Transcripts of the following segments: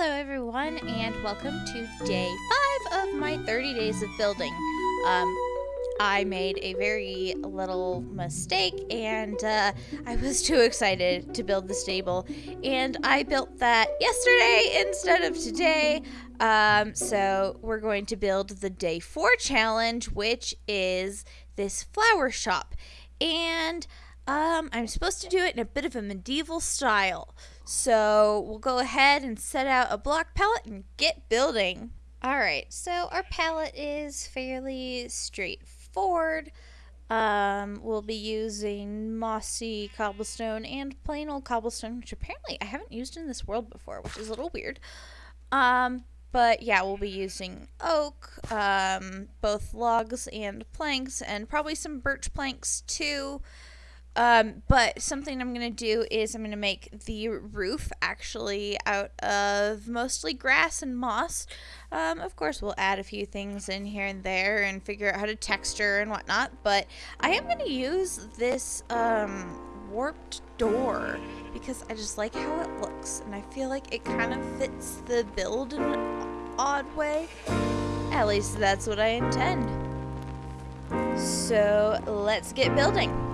Hello everyone and welcome to day 5 of my 30 days of building. Um, I made a very little mistake and uh, I was too excited to build the stable and I built that yesterday instead of today. Um, so we're going to build the day 4 challenge which is this flower shop and um, I'm supposed to do it in a bit of a medieval style. So we'll go ahead and set out a block palette and get building. Alright, so our palette is fairly straightforward. Um, we'll be using mossy cobblestone and plain old cobblestone, which apparently I haven't used in this world before, which is a little weird. Um, but yeah, we'll be using oak, um, both logs and planks, and probably some birch planks too. Um, but something I'm going to do is I'm going to make the roof actually out of mostly grass and moss. Um, of course, we'll add a few things in here and there and figure out how to texture and whatnot. But I am going to use this um, warped door because I just like how it looks. And I feel like it kind of fits the build in an odd way. At least that's what I intend. So let's get building.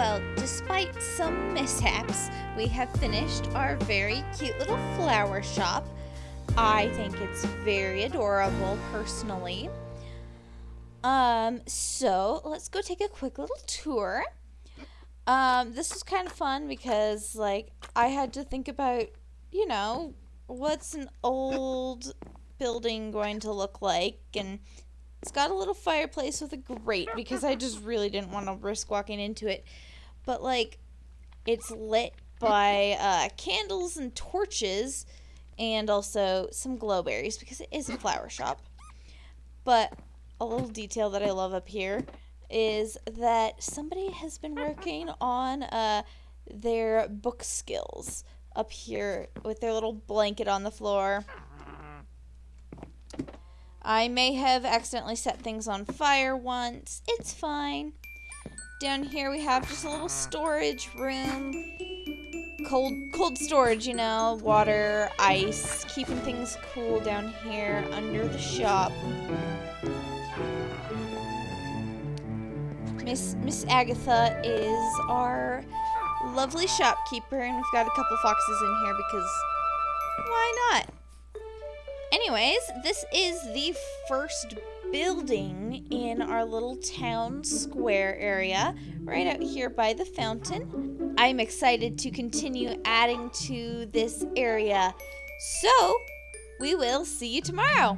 Well, despite some mishaps, we have finished our very cute little flower shop. I think it's very adorable personally. Um, so let's go take a quick little tour. Um, this was kind of fun because like I had to think about, you know, what's an old building going to look like and it's got a little fireplace with a grate because I just really didn't want to risk walking into it. But like it's lit by uh, candles and torches and also some glowberries because it is a flower shop. But a little detail that I love up here is that somebody has been working on uh, their book skills up here with their little blanket on the floor. I may have accidentally set things on fire once. It's fine. Down here we have just a little storage room. Cold cold storage, you know, water, ice, keeping things cool down here under the shop. Miss Miss Agatha is our lovely shopkeeper and we've got a couple foxes in here because why not? Anyways, this is the first building in our little town square area, right out here by the fountain. I'm excited to continue adding to this area. So, we will see you tomorrow.